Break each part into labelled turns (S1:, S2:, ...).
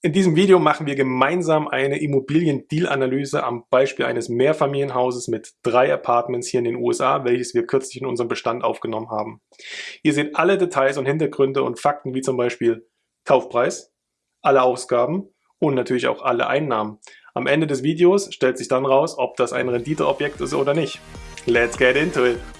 S1: In diesem Video machen wir gemeinsam eine Immobilien-Deal-Analyse am Beispiel eines Mehrfamilienhauses mit drei Apartments hier in den USA, welches wir kürzlich in unserem Bestand aufgenommen haben. Ihr seht alle Details und Hintergründe und Fakten wie zum Beispiel Kaufpreis, alle Ausgaben und natürlich auch alle Einnahmen. Am Ende des Videos stellt sich dann raus, ob das ein Renditeobjekt ist oder nicht. Let's get into it!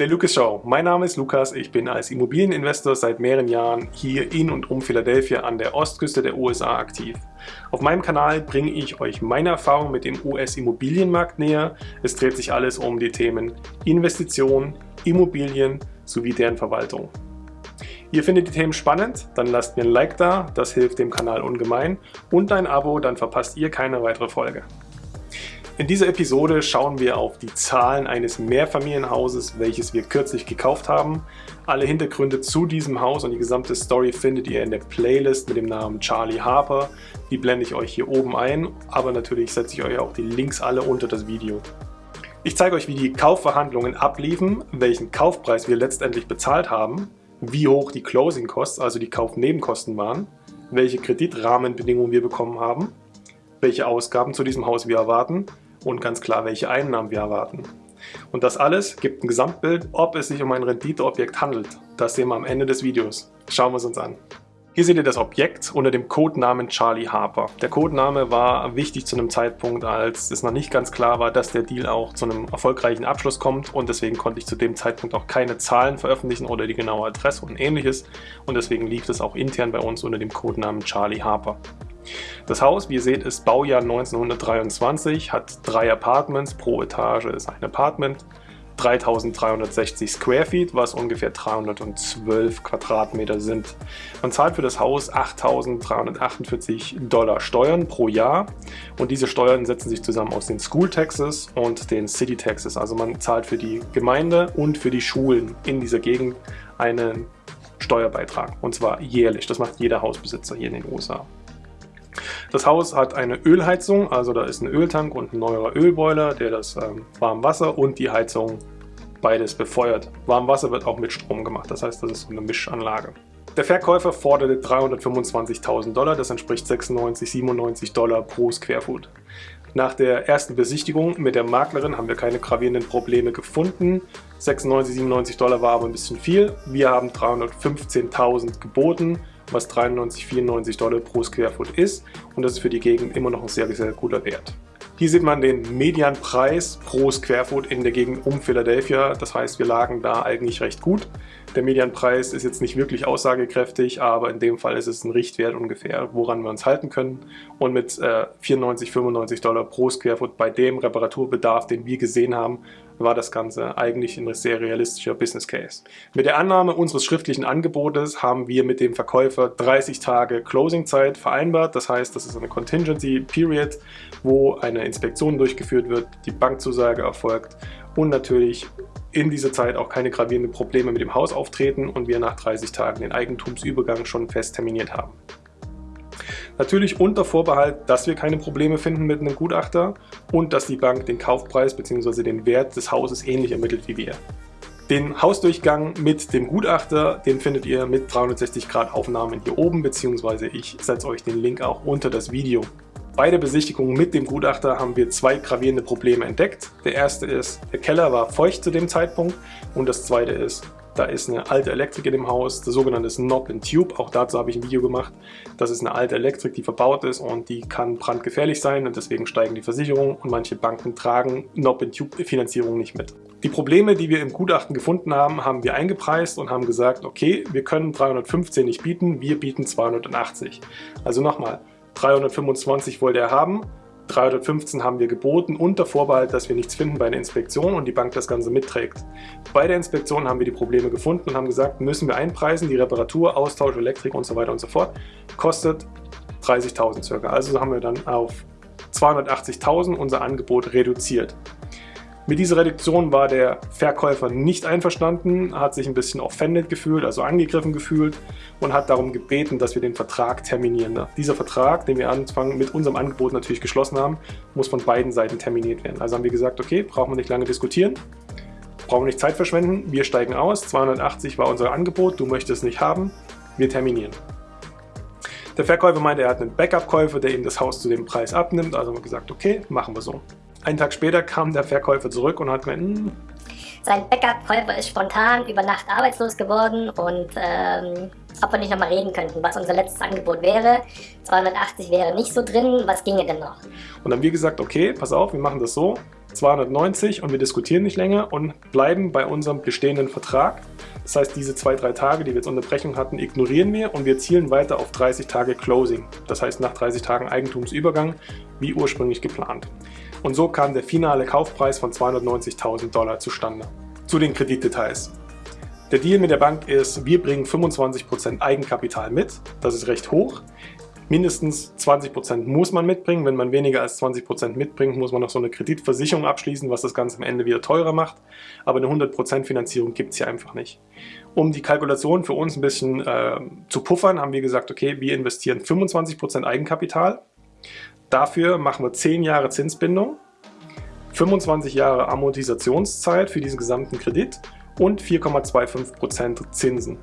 S1: Der Lucas Show. Mein Name ist Lukas. Ich bin als Immobilieninvestor seit mehreren Jahren hier in und um Philadelphia an der Ostküste der USA aktiv. Auf meinem Kanal bringe ich euch meine Erfahrungen mit dem US-Immobilienmarkt näher. Es dreht sich alles um die Themen Investition, Immobilien sowie deren Verwaltung. Ihr findet die Themen spannend? Dann lasst mir ein Like da, das hilft dem Kanal ungemein und ein Abo, dann verpasst ihr keine weitere Folge. In dieser Episode schauen wir auf die Zahlen eines Mehrfamilienhauses, welches wir kürzlich gekauft haben. Alle Hintergründe zu diesem Haus und die gesamte Story findet ihr in der Playlist mit dem Namen Charlie Harper. Die blende ich euch hier oben ein, aber natürlich setze ich euch auch die Links alle unter das Video. Ich zeige euch, wie die Kaufverhandlungen abliefen, welchen Kaufpreis wir letztendlich bezahlt haben, wie hoch die Closing Costs, also die Kaufnebenkosten waren, welche Kreditrahmenbedingungen wir bekommen haben, welche Ausgaben zu diesem Haus wir erwarten und ganz klar, welche Einnahmen wir erwarten. Und das alles gibt ein Gesamtbild, ob es sich um ein Renditeobjekt handelt. Das sehen wir am Ende des Videos. Schauen wir es uns an. Hier seht ihr das Objekt unter dem Codenamen Charlie Harper. Der Codename war wichtig zu einem Zeitpunkt, als es noch nicht ganz klar war, dass der Deal auch zu einem erfolgreichen Abschluss kommt und deswegen konnte ich zu dem Zeitpunkt auch keine Zahlen veröffentlichen oder die genaue Adresse und ähnliches und deswegen lief es auch intern bei uns unter dem Codenamen Charlie Harper. Das Haus, wie ihr seht, ist Baujahr 1923, hat drei Apartments, pro Etage ist ein Apartment, 3360 Square Feet, was ungefähr 312 Quadratmeter sind. Man zahlt für das Haus 8348 Dollar Steuern pro Jahr und diese Steuern setzen sich zusammen aus den School Taxes und den City Taxes. Also man zahlt für die Gemeinde und für die Schulen in dieser Gegend einen Steuerbeitrag und zwar jährlich. Das macht jeder Hausbesitzer hier in den USA. Das Haus hat eine Ölheizung, also da ist ein Öltank und ein neuer Ölboiler, der das ähm, Warmwasser und die Heizung beides befeuert. Warmwasser wird auch mit Strom gemacht, das heißt, das ist eine Mischanlage. Der Verkäufer forderte 325.000 Dollar, das entspricht 96, 97 Dollar pro Squarefoot. Nach der ersten Besichtigung mit der Maklerin haben wir keine gravierenden Probleme gefunden. 96, 97 Dollar war aber ein bisschen viel. Wir haben 315.000 geboten was 93, 94 Dollar pro Squarefoot ist und das ist für die Gegend immer noch ein sehr, sehr guter Wert. Hier sieht man den Medianpreis pro Squarefoot in der Gegend um Philadelphia. Das heißt, wir lagen da eigentlich recht gut. Der Medianpreis ist jetzt nicht wirklich aussagekräftig, aber in dem Fall ist es ein Richtwert ungefähr, woran wir uns halten können. Und mit äh, 94, 95 Dollar pro Squarefoot bei dem Reparaturbedarf, den wir gesehen haben, war das Ganze eigentlich ein sehr realistischer Business Case. Mit der Annahme unseres schriftlichen Angebotes haben wir mit dem Verkäufer 30 Tage Closing-Zeit vereinbart. Das heißt, das ist eine Contingency Period, wo eine Inspektion durchgeführt wird, die Bankzusage erfolgt und natürlich in dieser Zeit auch keine gravierenden Probleme mit dem Haus auftreten und wir nach 30 Tagen den Eigentumsübergang schon fest terminiert haben. Natürlich unter Vorbehalt, dass wir keine Probleme finden mit einem Gutachter und dass die Bank den Kaufpreis bzw. den Wert des Hauses ähnlich ermittelt wie wir. Den Hausdurchgang mit dem Gutachter, den findet ihr mit 360 Grad Aufnahmen hier oben, beziehungsweise ich setze euch den Link auch unter das Video. Bei der Besichtigung mit dem Gutachter haben wir zwei gravierende Probleme entdeckt. Der erste ist, der Keller war feucht zu dem Zeitpunkt und das zweite ist, da ist eine alte Elektrik in dem Haus, das sogenannte Knob and Tube. Auch dazu habe ich ein Video gemacht. Das ist eine alte Elektrik, die verbaut ist und die kann brandgefährlich sein und deswegen steigen die Versicherungen und manche Banken tragen Knob and Tube Finanzierung nicht mit. Die Probleme, die wir im Gutachten gefunden haben, haben wir eingepreist und haben gesagt, okay, wir können 315 nicht bieten, wir bieten 280. Also nochmal, 325 wollte er haben, 315 haben wir geboten unter Vorbehalt, dass wir nichts finden bei einer Inspektion und die Bank das Ganze mitträgt. Bei der Inspektion haben wir die Probleme gefunden und haben gesagt, müssen wir einpreisen, die Reparatur, Austausch, Elektrik und so weiter und so fort, kostet 30.000 circa. Also haben wir dann auf 280.000 unser Angebot reduziert. Mit dieser Reduktion war der Verkäufer nicht einverstanden, hat sich ein bisschen offended gefühlt, also angegriffen gefühlt und hat darum gebeten, dass wir den Vertrag terminieren. Dieser Vertrag, den wir Anfang mit unserem Angebot natürlich geschlossen haben, muss von beiden Seiten terminiert werden. Also haben wir gesagt, okay, brauchen wir nicht lange diskutieren, brauchen wir nicht Zeit verschwenden, wir steigen aus, 280 war unser Angebot, du möchtest es nicht haben, wir terminieren. Der Verkäufer meinte, er hat einen Backup-Käufer, der ihm das Haus zu dem Preis abnimmt, also haben wir gesagt, okay, machen wir so. Einen Tag später kam der Verkäufer zurück und hat gemeint, hm,
S2: sein Backup-Käufer ist spontan über Nacht arbeitslos geworden und ähm, ob wir nicht nochmal reden könnten, was unser letztes Angebot wäre. 280 wäre nicht so drin, was ginge denn noch?
S1: Und dann haben wir gesagt, okay, pass auf, wir machen das so, 290 und wir diskutieren nicht länger und bleiben bei unserem bestehenden Vertrag. Das heißt, diese zwei, drei Tage, die wir jetzt Unterbrechung hatten, ignorieren wir und wir zielen weiter auf 30 Tage Closing. Das heißt, nach 30 Tagen Eigentumsübergang, wie ursprünglich geplant. Und so kam der finale Kaufpreis von 290.000 Dollar zustande. Zu den Kreditdetails. Der Deal mit der Bank ist, wir bringen 25% Eigenkapital mit, das ist recht hoch. Mindestens 20% muss man mitbringen. Wenn man weniger als 20% mitbringt, muss man noch so eine Kreditversicherung abschließen, was das Ganze am Ende wieder teurer macht. Aber eine 100% Finanzierung gibt es hier einfach nicht. Um die Kalkulation für uns ein bisschen äh, zu puffern, haben wir gesagt, okay, wir investieren 25% Eigenkapital. Dafür machen wir 10 Jahre Zinsbindung, 25 Jahre Amortisationszeit für diesen gesamten Kredit und 4,25% Zinsen.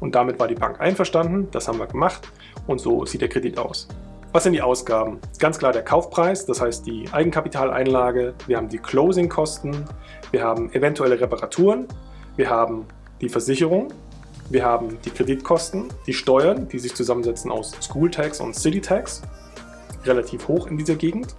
S1: Und damit war die Bank einverstanden, das haben wir gemacht und so sieht der Kredit aus. Was sind die Ausgaben? Ganz klar der Kaufpreis, das heißt die Eigenkapitaleinlage, wir haben die Closing-Kosten, wir haben eventuelle Reparaturen, wir haben die Versicherung, wir haben die Kreditkosten, die Steuern, die sich zusammensetzen aus School Tax und City Tax, relativ hoch in dieser Gegend.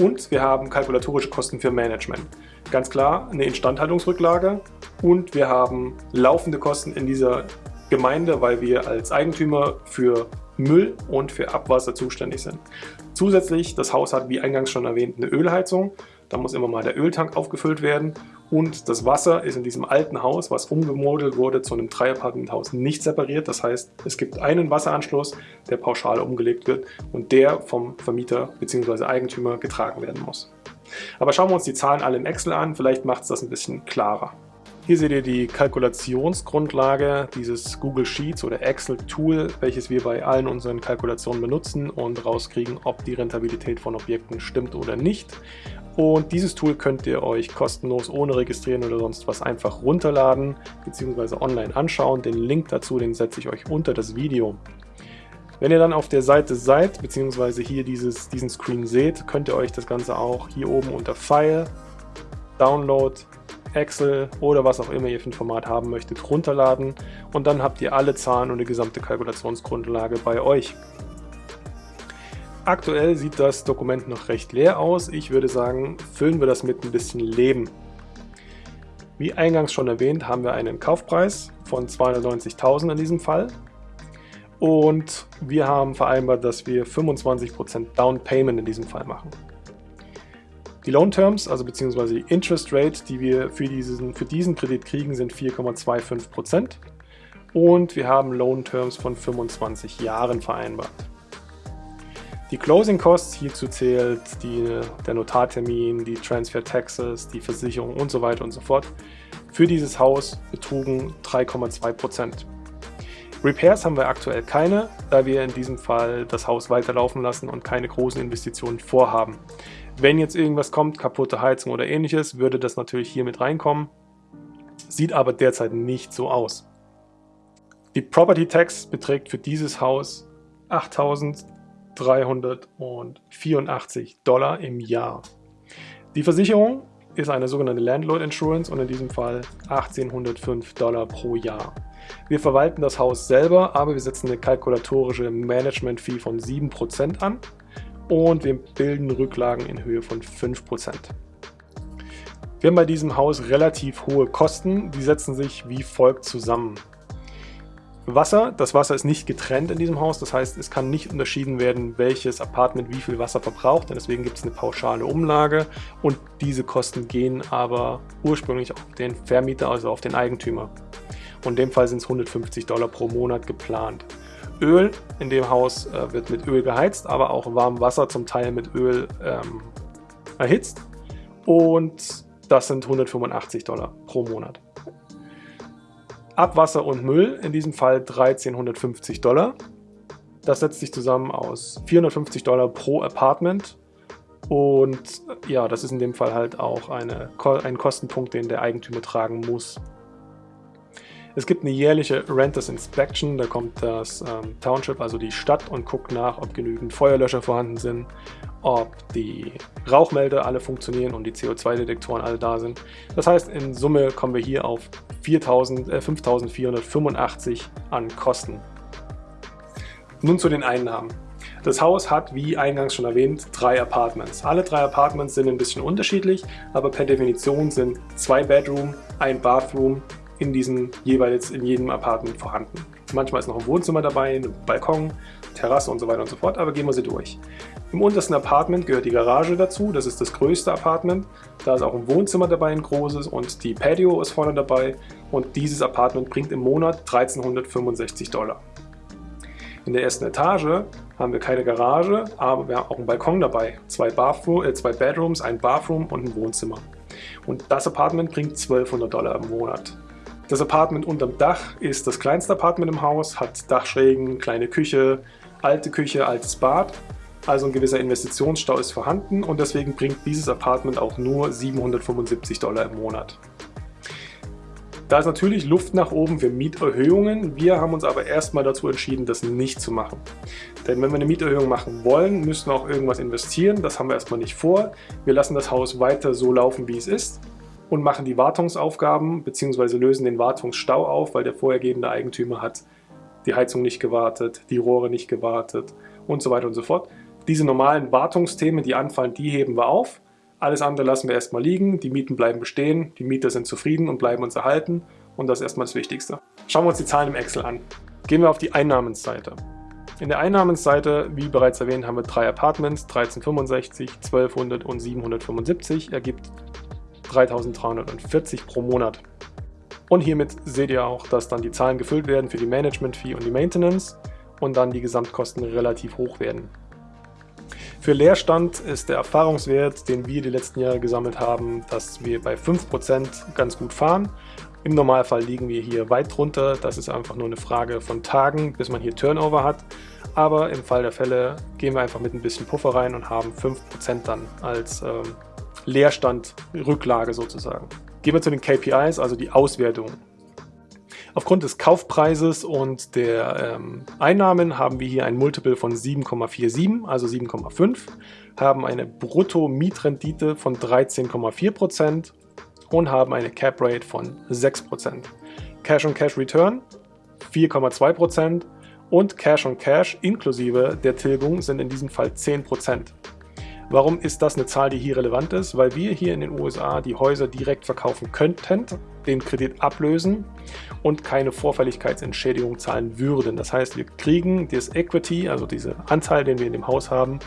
S1: Und wir haben kalkulatorische Kosten für Management. Ganz klar eine Instandhaltungsrücklage und wir haben laufende Kosten in dieser Gemeinde, weil wir als Eigentümer für Müll und für Abwasser zuständig sind. Zusätzlich, das Haus hat wie eingangs schon erwähnt eine Ölheizung. Da muss immer mal der Öltank aufgefüllt werden und das Wasser ist in diesem alten Haus, was umgemodelt wurde zu einem Dreiapartmenthaus, nicht separiert. Das heißt, es gibt einen Wasseranschluss, der pauschal umgelegt wird und der vom Vermieter bzw. Eigentümer getragen werden muss. Aber schauen wir uns die Zahlen alle im Excel an, vielleicht macht es das ein bisschen klarer. Hier seht ihr die Kalkulationsgrundlage dieses Google Sheets oder Excel Tool, welches wir bei allen unseren Kalkulationen benutzen und rauskriegen, ob die Rentabilität von Objekten stimmt oder nicht. Und dieses Tool könnt ihr euch kostenlos ohne registrieren oder sonst was einfach runterladen bzw. online anschauen. Den Link dazu, den setze ich euch unter das Video. Wenn ihr dann auf der Seite seid bzw. hier dieses, diesen Screen seht, könnt ihr euch das Ganze auch hier oben unter File, Download, Excel oder was auch immer ihr für ein Format haben möchtet, runterladen und dann habt ihr alle Zahlen und die gesamte Kalkulationsgrundlage bei euch. Aktuell sieht das Dokument noch recht leer aus. Ich würde sagen, füllen wir das mit ein bisschen Leben. Wie eingangs schon erwähnt, haben wir einen Kaufpreis von 290.000 in diesem Fall. Und wir haben vereinbart, dass wir 25% Down Payment in diesem Fall machen. Die Loan Terms, also beziehungsweise die Interest Rate, die wir für diesen, für diesen Kredit kriegen, sind 4,25% und wir haben Loan Terms von 25 Jahren vereinbart. Die Closing Costs, hierzu zählt die, der Notartermin, die Transfer Taxes, die Versicherung und so weiter und so fort, für dieses Haus betrugen 3,2%. Repairs haben wir aktuell keine, da wir in diesem Fall das Haus weiterlaufen lassen und keine großen Investitionen vorhaben. Wenn jetzt irgendwas kommt, kaputte Heizung oder ähnliches, würde das natürlich hier mit reinkommen. Sieht aber derzeit nicht so aus. Die Property Tax beträgt für dieses Haus 8.384 Dollar im Jahr. Die Versicherung ist eine sogenannte Landlord Insurance und in diesem Fall 1805 Dollar pro Jahr. Wir verwalten das Haus selber, aber wir setzen eine kalkulatorische Management-Fee von 7% an und wir bilden Rücklagen in Höhe von 5%. Wir haben bei diesem Haus relativ hohe Kosten, die setzen sich wie folgt zusammen. Wasser, das Wasser ist nicht getrennt in diesem Haus, das heißt es kann nicht unterschieden werden, welches Apartment wie viel Wasser verbraucht, denn deswegen gibt es eine pauschale Umlage und diese Kosten gehen aber ursprünglich auf den Vermieter, also auf den Eigentümer. Und in dem Fall sind es 150 Dollar pro Monat geplant. Öl. In dem Haus äh, wird mit Öl geheizt, aber auch warm Wasser zum Teil mit Öl ähm, erhitzt. Und das sind 185 Dollar pro Monat. Abwasser und Müll, in diesem Fall 1350 Dollar. Das setzt sich zusammen aus 450 Dollar pro Apartment und ja, das ist in dem Fall halt auch eine, ein Kostenpunkt, den der Eigentümer tragen muss. Es gibt eine jährliche Renters Inspection, da kommt das ähm, Township, also die Stadt, und guckt nach, ob genügend Feuerlöscher vorhanden sind, ob die Rauchmelder alle funktionieren und die CO2-Detektoren alle da sind. Das heißt, in Summe kommen wir hier auf 5.485 äh, an Kosten. Nun zu den Einnahmen. Das Haus hat, wie eingangs schon erwähnt, drei Apartments. Alle drei Apartments sind ein bisschen unterschiedlich, aber per Definition sind zwei Bedroom, ein Bathroom in diesem jeweils in jedem Apartment vorhanden. Manchmal ist noch ein Wohnzimmer dabei, ein Balkon, Terrasse und so weiter und so fort, aber gehen wir sie durch. Im untersten Apartment gehört die Garage dazu, das ist das größte Apartment. Da ist auch ein Wohnzimmer dabei, ein großes und die Patio ist vorne dabei und dieses Apartment bringt im Monat 1365 Dollar. In der ersten Etage haben wir keine Garage, aber wir haben auch einen Balkon dabei. Zwei, äh, zwei Bedrooms, ein Bathroom und ein Wohnzimmer. Und das Apartment bringt 1200 Dollar im Monat. Das Apartment unterm Dach ist das kleinste Apartment im Haus, hat Dachschrägen, kleine Küche, alte Küche, altes Bad. Also ein gewisser Investitionsstau ist vorhanden und deswegen bringt dieses Apartment auch nur 775 Dollar im Monat. Da ist natürlich Luft nach oben für Mieterhöhungen. Wir haben uns aber erstmal dazu entschieden, das nicht zu machen. Denn wenn wir eine Mieterhöhung machen wollen, müssen wir auch irgendwas investieren. Das haben wir erstmal nicht vor. Wir lassen das Haus weiter so laufen, wie es ist und machen die Wartungsaufgaben bzw. lösen den Wartungsstau auf, weil der vorhergehende Eigentümer hat die Heizung nicht gewartet, die Rohre nicht gewartet und so weiter und so fort. Diese normalen Wartungsthemen, die anfallen, die heben wir auf alles andere lassen wir erstmal liegen, die Mieten bleiben bestehen, die Mieter sind zufrieden und bleiben uns erhalten und das ist erstmal das Wichtigste. Schauen wir uns die Zahlen im Excel an. Gehen wir auf die Einnahmenseite. In der Einnahmenseite, wie bereits erwähnt, haben wir drei Apartments, 1365, 1200 und 775, ergibt 3340 pro Monat. Und hiermit seht ihr auch, dass dann die Zahlen gefüllt werden für die Management-Fee und die Maintenance und dann die Gesamtkosten relativ hoch werden. Für Leerstand ist der Erfahrungswert, den wir die letzten Jahre gesammelt haben, dass wir bei 5% ganz gut fahren. Im Normalfall liegen wir hier weit drunter. Das ist einfach nur eine Frage von Tagen, bis man hier Turnover hat. Aber im Fall der Fälle gehen wir einfach mit ein bisschen Puffer rein und haben 5% dann als ähm, Leerstand, Rücklage sozusagen. Gehen wir zu den KPIs, also die Auswertung. Aufgrund des Kaufpreises und der ähm, Einnahmen haben wir hier ein Multiple von 7,47, also 7,5, haben eine Brutto-Mietrendite von 13,4% und haben eine Cap Rate von 6%. Cash-on-Cash-Return 4,2% und Cash-on-Cash inklusive der Tilgung sind in diesem Fall 10%. Warum ist das eine Zahl, die hier relevant ist? Weil wir hier in den USA die Häuser direkt verkaufen könnten, den Kredit ablösen und keine Vorfälligkeitsentschädigung zahlen würden. Das heißt, wir kriegen das Equity, also diese Anteil, den wir in dem Haus haben,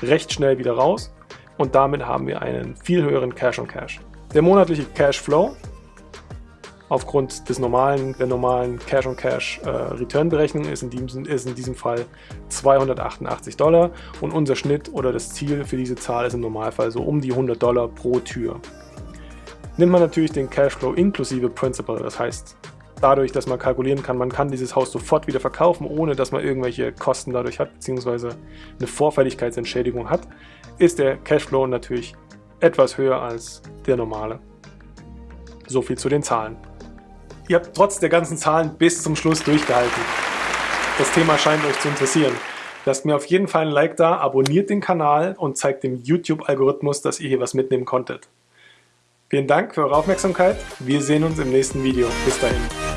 S1: recht schnell wieder raus und damit haben wir einen viel höheren Cash-on-Cash. -Cash. Der monatliche Cashflow aufgrund des normalen, der normalen Cash-on-Cash-Return-Berechnung äh, ist, in diesem, ist in diesem Fall 288 Dollar und unser Schnitt oder das Ziel für diese Zahl ist im Normalfall so um die 100 Dollar pro Tür. Nimmt man natürlich den Cashflow inklusive Principal, das heißt dadurch, dass man kalkulieren kann, man kann dieses Haus sofort wieder verkaufen, ohne dass man irgendwelche Kosten dadurch hat, beziehungsweise eine Vorfälligkeitsentschädigung hat, ist der Cashflow natürlich etwas höher als der normale. So viel zu den Zahlen. Ihr habt trotz der ganzen Zahlen bis zum Schluss durchgehalten. Das Thema scheint euch zu interessieren. Lasst mir auf jeden Fall ein Like da, abonniert den Kanal und zeigt dem YouTube-Algorithmus, dass ihr hier was mitnehmen konntet. Vielen Dank für eure Aufmerksamkeit. Wir sehen uns im nächsten Video. Bis dahin.